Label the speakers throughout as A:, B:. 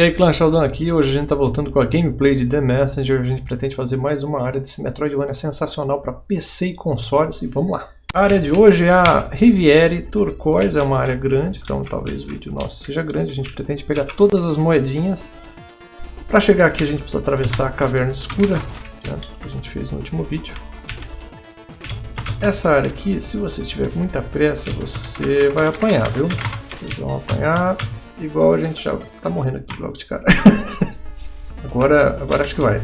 A: E aí Sheldon aqui, hoje a gente está voltando com a gameplay de The Messenger, a gente pretende fazer mais uma área desse Metroidvania sensacional para PC e consoles, e vamos lá. A área de hoje é a Riviere Turquoise, é uma área grande, então talvez o vídeo nosso seja grande, a gente pretende pegar todas as moedinhas. Para chegar aqui a gente precisa atravessar a caverna escura, né, que a gente fez no último vídeo. Essa área aqui, se você tiver muita pressa, você vai apanhar, viu? Vocês vão apanhar igual a gente já tá morrendo aqui logo de cara. agora, agora acho que vai.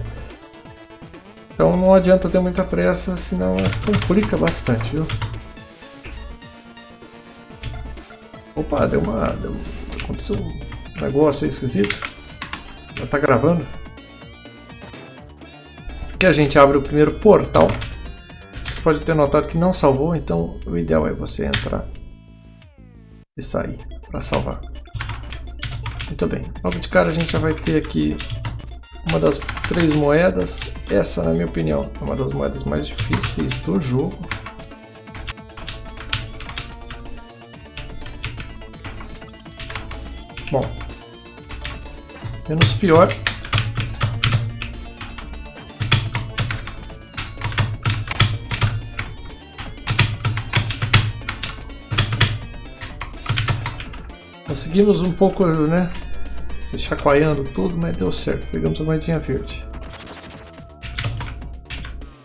A: Então não adianta ter muita pressa, senão complica bastante, viu? Opa, deu uma... Deu, aconteceu um negócio aí esquisito. Já tá gravando. Aqui a gente abre o primeiro portal pode ter notado que não salvou, então o ideal é você entrar e sair para salvar. Muito bem, logo de cara a gente já vai ter aqui uma das três moedas. Essa, na minha opinião, é uma das moedas mais difíceis do jogo. Bom, menos pior Conseguimos um pouco, né? Se chacoalhando tudo, mas deu certo. Pegamos a moedinha verde.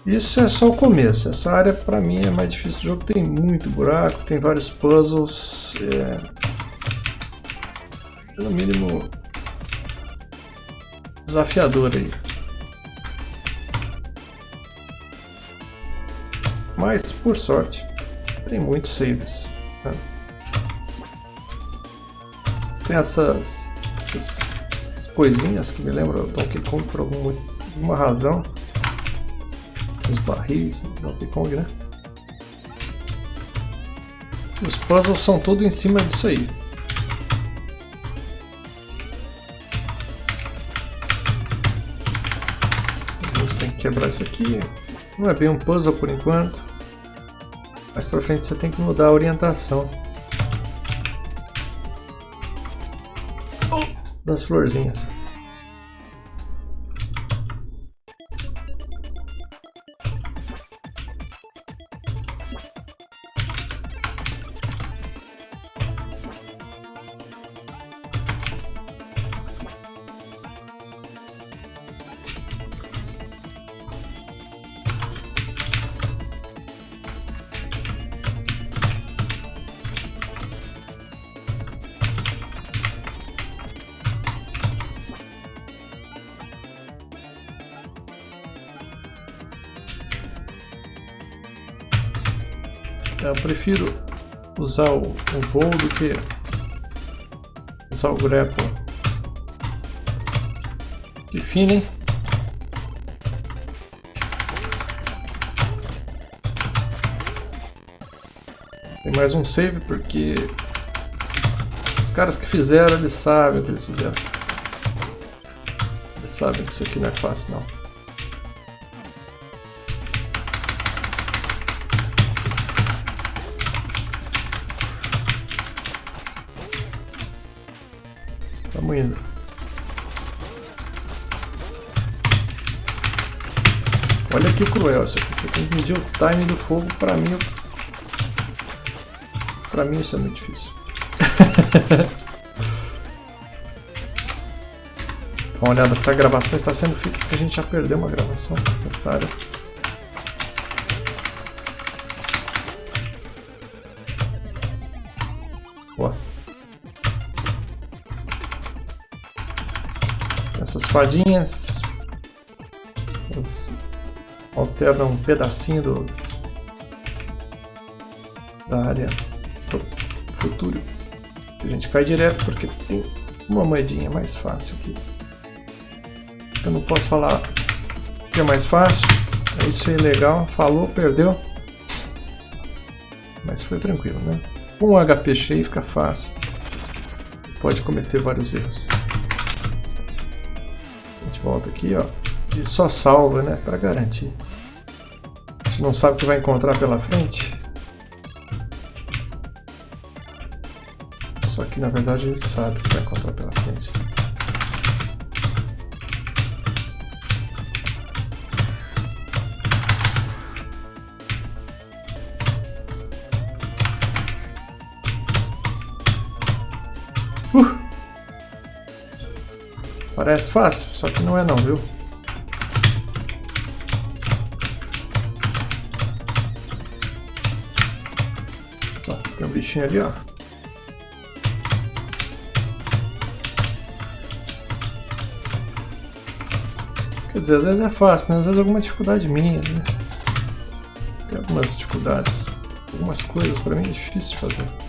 A: Isso é só o começo. Essa área para mim é mais difícil do jogo. Tem muito buraco, tem vários puzzles. É... No mínimo desafiador aí. Mas por sorte tem muitos saves. Tem essas, essas coisinhas que me lembram do Donkey Kong por alguma razão. Os barris do Donkey Kong, né? Os puzzles são tudo em cima disso aí. Quebrar isso aqui. Não é bem um puzzle por enquanto. Mais pra frente você tem que mudar a orientação. Das florzinhas. Eu prefiro usar o, o voo do que usar o grapple. Que fino, hein? Tem mais um save porque os caras que fizeram, eles sabem o que eles fizeram. Eles sabem que isso aqui não é fácil não. Estamos indo. Olha que cruel isso aqui. Você tem que medir o time do fogo. Pra mim, pra mim isso é muito difícil. Dá uma olhada, essa gravação está sendo feita porque a gente já perdeu uma gravação nessa área. Essas fadinhas elas alternam um pedacinho do, da área do futuro. A gente cai direto porque tem uma moedinha mais fácil aqui. Eu não posso falar que é mais fácil. É isso aí legal. Falou, perdeu. Mas foi tranquilo, né? Com um HP cheio fica fácil. Pode cometer vários erros volta aqui, ó, e só salva, né, para garantir. A gente não sabe o que vai encontrar pela frente. Só que na verdade a gente sabe o que vai encontrar pela frente. Parece fácil, só que não é não, viu? Ó, tem um bichinho ali, ó. Quer dizer, às vezes é fácil, né? Às vezes é alguma dificuldade minha, né? Tem algumas dificuldades, algumas coisas para mim é difícil de fazer.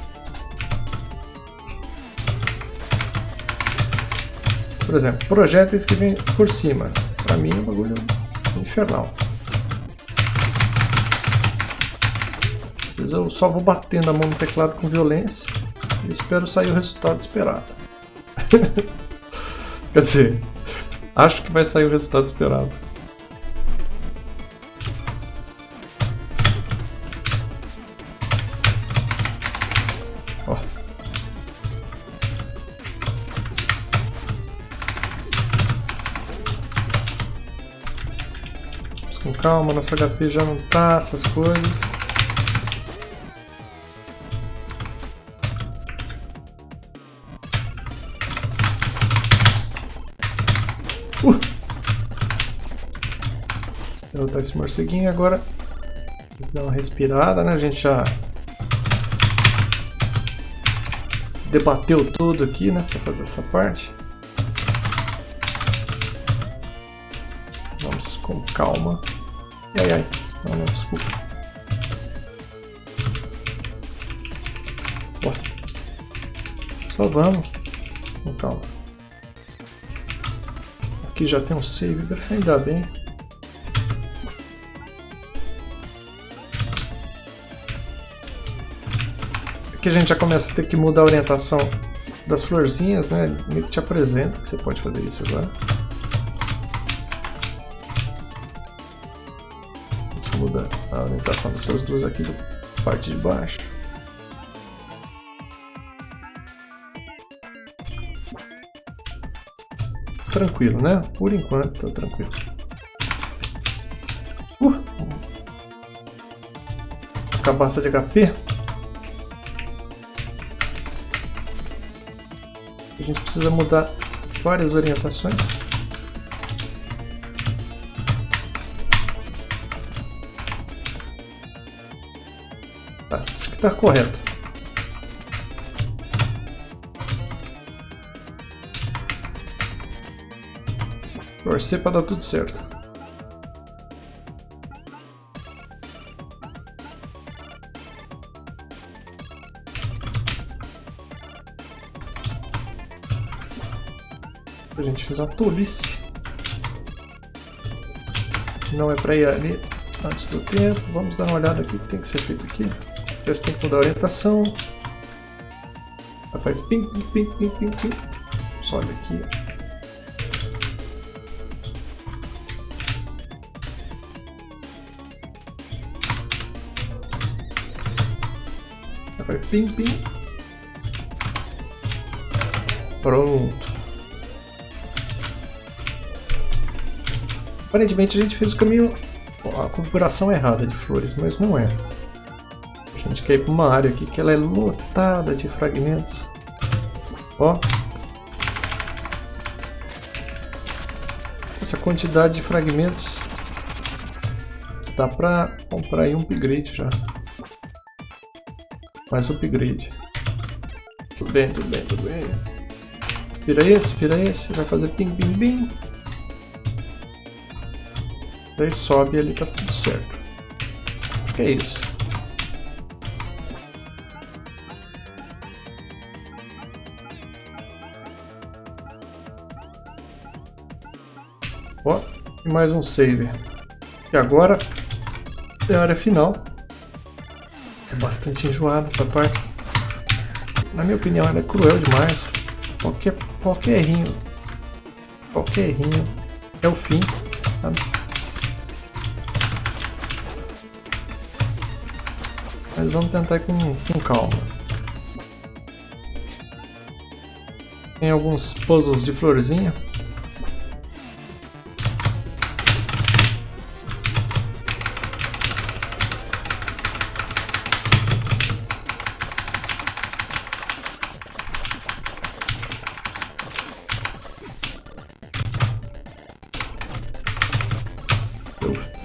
A: Por exemplo, projéteis que vêm por cima. Para mim é um bagulho infernal. Às vezes eu só vou batendo a mão no teclado com violência e espero sair o resultado esperado. Quer dizer, acho que vai sair o resultado esperado. Calma, nosso HP já não tá, essas coisas. Uh! Derrotar esse morceguinho agora. Dar uma respirada, né? A gente já debateu tudo aqui, né? Pra fazer essa parte. Vamos com calma. Ai, ai. Não, não, desculpa. Ó. Só vamos. Com calma. Aqui já tem um save, ainda bem. Aqui a gente já começa a ter que mudar a orientação das florzinhas, né? Ele te apresenta que você pode fazer isso agora. Muda a orientação dessas duas aqui da parte de baixo. Tranquilo, né? Por enquanto tá tranquilo. Uh! Cabaça de HP. A gente precisa mudar várias orientações. Está correto. Torcer para dar tudo certo. A gente fez uma tolice. Não é para ir ali antes do tempo. Vamos dar uma olhada aqui que tem que ser feito aqui. Você tem que mudar a orientação. Ela faz pim, pim, pim, pim, pim. Sobe aqui. Ela faz pim, pim. Pronto. Aparentemente a gente fez o caminho, a configuração errada de flores, mas não é. Gente quer ir para uma área aqui que ela é lotada de fragmentos. Ó. Essa quantidade de fragmentos dá para comprar aí um upgrade já. Mais upgrade. Tudo bem, tudo bem, tudo bem. Vira esse, vira esse, vai fazer ping, ping, ping. Daí sobe ali, tá tudo certo. Acho que é isso. E mais um save. E agora é a área final. É bastante enjoada essa parte. Na minha opinião, ela é cruel demais. Qualquer, qualquer errinho, qualquer errinho é o fim. Sabe? Mas vamos tentar com, com calma. Tem alguns puzzles de florzinha.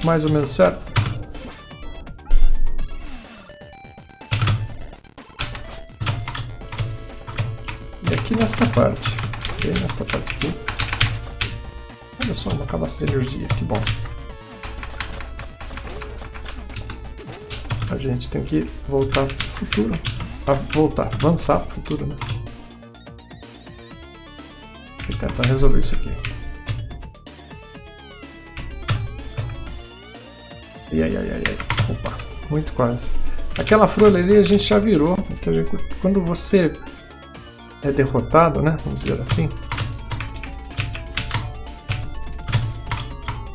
A: Mais ou menos certo. E aqui nesta parte. Nesta parte aqui. Olha só, uma cabaça de energia, que bom. A gente tem que voltar para o futuro. A voltar, avançar para o futuro, né? E tentar resolver isso aqui. Ai, ai, ai, ai, Opa, muito quase. Aquela folha ali a gente já virou. Quando você é derrotado, né? Vamos dizer assim.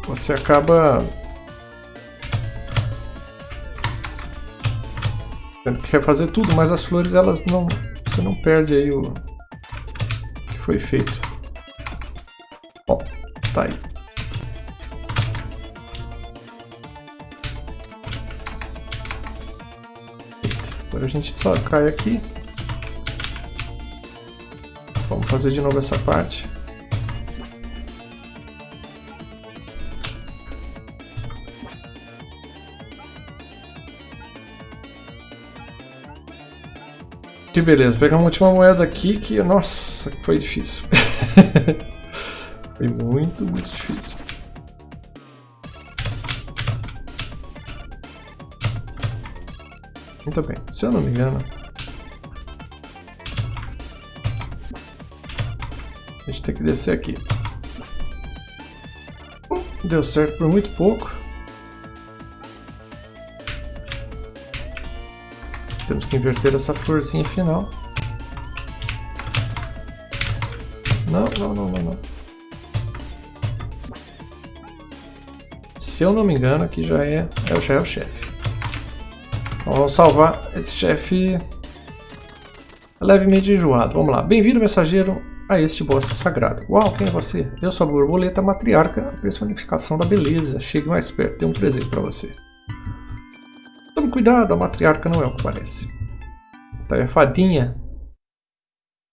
A: Você acaba tendo que refazer tudo, mas as flores elas não. Você não perde aí o que foi feito. Ó, tá aí. Agora a gente só cai aqui. Vamos fazer de novo essa parte. Que beleza, pegar uma última moeda aqui que, nossa, foi difícil. foi muito, muito difícil. Muito bem, se eu não me engano... A gente tem que descer aqui. Deu certo por muito pouco. Temos que inverter essa florzinha final. Não, não, não, não, não. Se eu não me engano, aqui já é, já é o chefe. Vamos salvar esse chefe levemente enjoado. Vamos lá. Bem-vindo, mensageiro, a este boss sagrado. Uau, quem é você? Eu sou a borboleta matriarca, a personificação da beleza. Chegue mais perto, tem um presente para você. Tome cuidado, a matriarca não é o que parece. Tá aí a fadinha.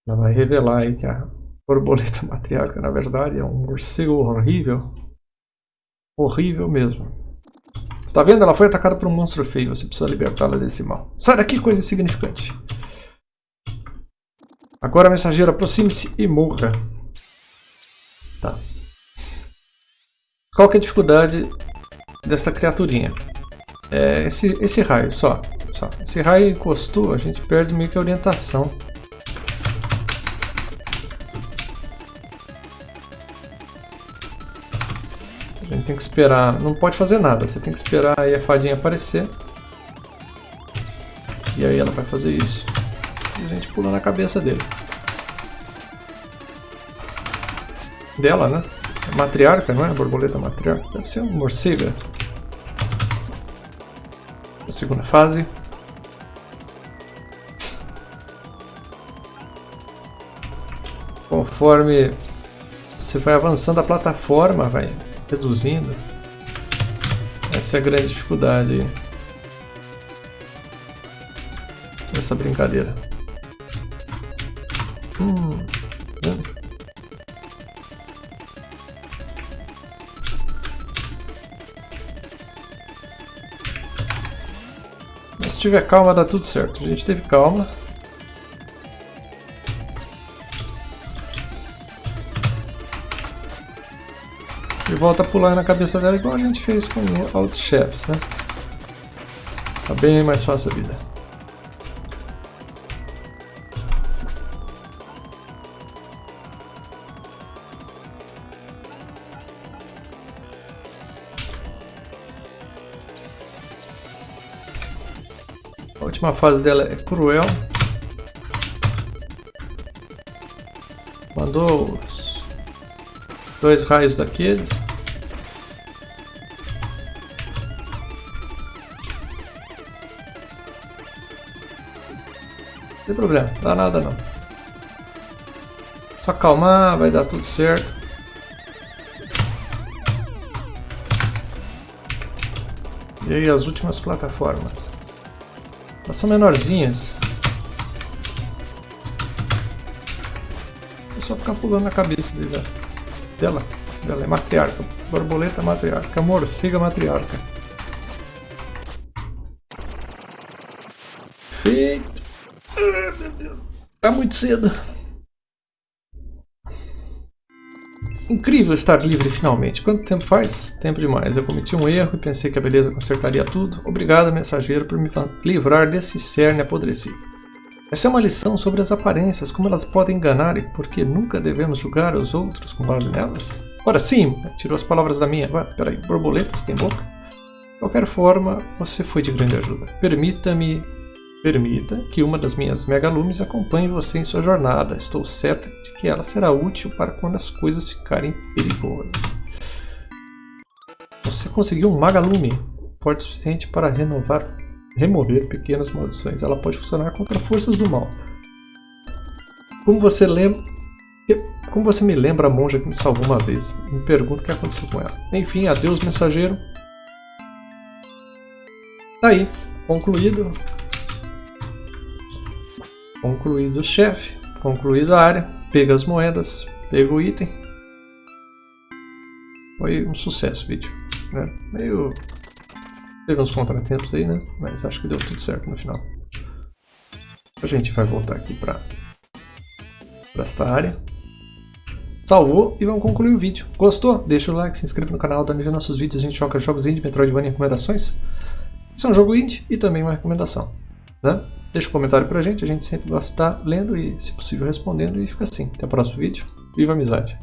A: Ela vai revelar aí que a borboleta matriarca, na verdade, é um morcego horrível. Horrível mesmo. Está vendo? Ela foi atacada por um monstro feio. Você precisa libertá-la desse mal. Sai daqui, coisa insignificante. Agora, mensageiro, aproxime-se e morra. Tá. Qual que é a dificuldade dessa criaturinha? É esse, esse raio, só, só. Esse raio encostou, a gente perde meio que a orientação. Tem que esperar, não pode fazer nada, você tem que esperar aí a fadinha aparecer. E aí ela vai fazer isso. E a gente pula na cabeça dele. Dela, né? É matriarca, não é? Borboleta matriarca. Deve ser um morcega a segunda fase. Conforme você vai avançando a plataforma, vai reduzindo. Essa é a grande dificuldade dessa brincadeira. Hum, hum. se tiver calma dá tudo certo. A gente teve calma. Volta a pular na cabeça dela igual a gente fez com outros chefes, né? Tá bem mais fácil a vida. última fase dela é cruel. Mandou dois raios daqueles. Tem problema, dá nada não. Só acalmar, vai dar tudo certo. E aí as últimas plataformas. Elas são menorzinhas. É só ficar pulando na cabeça dela. Ela é matriarca. Borboleta matriarca. Morcega matriarca. E... Ah, meu Deus. Tá muito cedo. Incrível estar livre finalmente. Quanto tempo faz? Tempo demais. Eu cometi um erro e pensei que a beleza consertaria tudo. Obrigado, mensageiro, por me livrar desse cerne apodrecido. Essa é uma lição sobre as aparências, como elas podem enganar e por que nunca devemos julgar os outros com base nelas. Ora sim, tirou as palavras da minha. Ah, peraí, borboletas tem boca? De qualquer forma, você foi de grande ajuda. Permita-me Permita que uma das minhas megalumes acompanhe você em sua jornada. Estou certa de que ela será útil para quando as coisas ficarem perigosas. Você conseguiu um magalume, forte o suficiente para renovar, remover pequenas maldições. Ela pode funcionar contra forças do mal. Como você lembra... Como você me lembra a monja que me salvou uma vez? Me pergunto o que aconteceu com ela. Enfim, adeus mensageiro. Tá aí, concluído. Concluído o chefe, concluído a área, pega as moedas, pega o item. Foi um sucesso o vídeo. Né? Meio... Teve uns contratempos aí, né? Mas acho que deu tudo certo no final. A gente vai voltar aqui para esta área. Salvou e vamos concluir o vídeo. Gostou? Deixa o like, se inscreva no canal, dá ver nossos vídeos. A gente joga jogos indie, Metroidvania e recomendações. Esse é um jogo indie e também uma recomendação. Né? Deixa um comentário pra gente, a gente sempre gosta de estar lendo e, se possível, respondendo. E fica assim. Até o próximo vídeo. Viva a amizade!